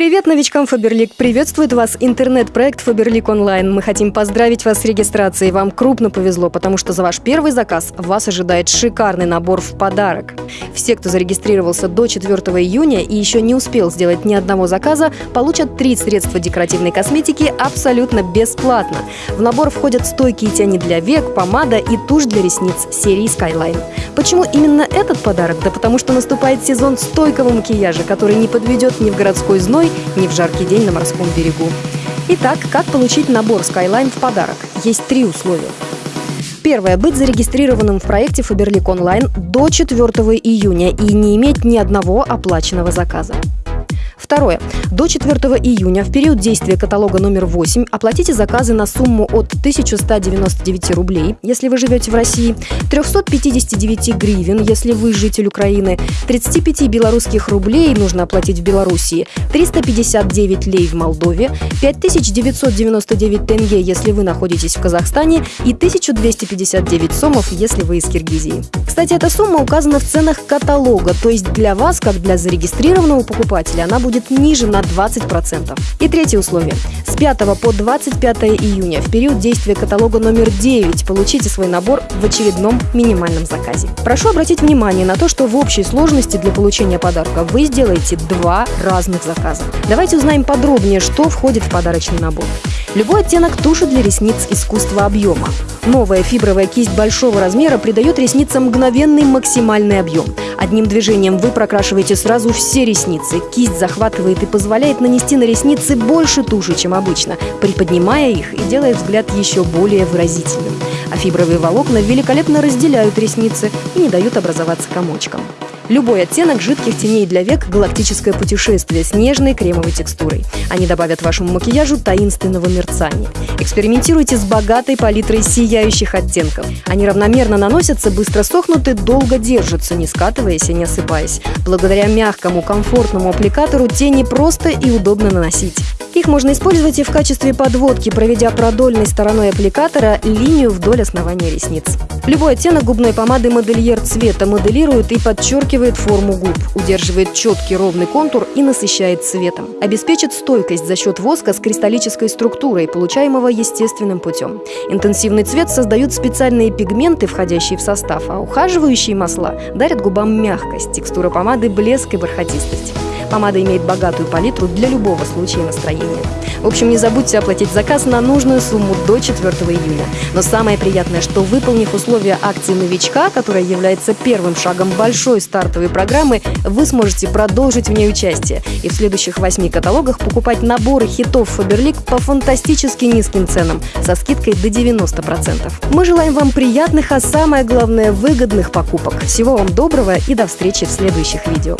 Привет новичкам Фаберлик! Приветствует вас интернет-проект Фаберлик онлайн. Мы хотим поздравить вас с регистрацией. Вам крупно повезло, потому что за ваш первый заказ вас ожидает шикарный набор в подарок. Все, кто зарегистрировался до 4 июня и еще не успел сделать ни одного заказа, получат три средства декоративной косметики абсолютно бесплатно. В набор входят стойкие тени для век, помада и тушь для ресниц серии Skyline. Почему именно этот подарок? Да потому что наступает сезон стойкого макияжа, который не подведет ни в городской зной, зимой, ни в жаркий день на морском берегу. Итак, как получить набор Skyline в подарок? Есть три условия. Первое. Быть зарегистрированным в проекте Фаберлик онлайн до 4 июня и не иметь ни одного оплаченного заказа. Второе. До 4 июня в период действия каталога номер 8 оплатите заказы на сумму от 1199 рублей, если вы живете в России, 359 гривен, если вы житель Украины, 35 белорусских рублей нужно оплатить в Белоруссии, 359 лей в Молдове, 5999 тенге, если вы находитесь в Казахстане, и 1259 сомов, если вы из Киргизии. Кстати, эта сумма указана в ценах каталога, то есть для вас, как для зарегистрированного покупателя, она будет будет ниже на 20%. И третье условие. С 5 по 25 июня в период действия каталога номер 9 получите свой набор в очередном минимальном заказе. Прошу обратить внимание на то, что в общей сложности для получения подарка вы сделаете два разных заказа. Давайте узнаем подробнее, что входит в подарочный набор. Любой оттенок туши для ресниц искусства объема. Новая фибровая кисть большого размера придает ресницам мгновенный максимальный объем. Одним движением вы прокрашиваете сразу все ресницы. Кисть захватывает и позволяет нанести на ресницы больше туши, чем обычно, приподнимая их и делая взгляд еще более выразительным. А фибровые волокна великолепно разделяют ресницы и не дают образоваться комочкам. Любой оттенок жидких теней для век – галактическое путешествие с нежной кремовой текстурой. Они добавят вашему макияжу таинственного мерцания. Экспериментируйте с богатой палитрой сияющих оттенков. Они равномерно наносятся, быстро сохнут и долго держатся, не скатываясь и не осыпаясь. Благодаря мягкому, комфортному аппликатору тени просто и удобно наносить. Их можно использовать и в качестве подводки, проведя продольной стороной аппликатора линию вдоль основания ресниц. Любой оттенок губной помады модельер цвета моделирует и подчеркивает форму губ, удерживает четкий ровный контур и насыщает цветом. Обеспечит стойкость за счет воска с кристаллической структурой, получаемого естественным путем. Интенсивный цвет создают специальные пигменты, входящие в состав, а ухаживающие масла дарят губам мягкость, текстура помады, блеск и бархатистость. Помада имеет богатую палитру для любого случая настроения. В общем, не забудьте оплатить заказ на нужную сумму до 4 июня. Но самое приятное, что выполнив условия акции новичка, которая является первым шагом большой стартовой программы, вы сможете продолжить в ней участие и в следующих восьми каталогах покупать наборы хитов Фаберлик по фантастически низким ценам со скидкой до 90%. Мы желаем вам приятных, а самое главное выгодных покупок. Всего вам доброго и до встречи в следующих видео.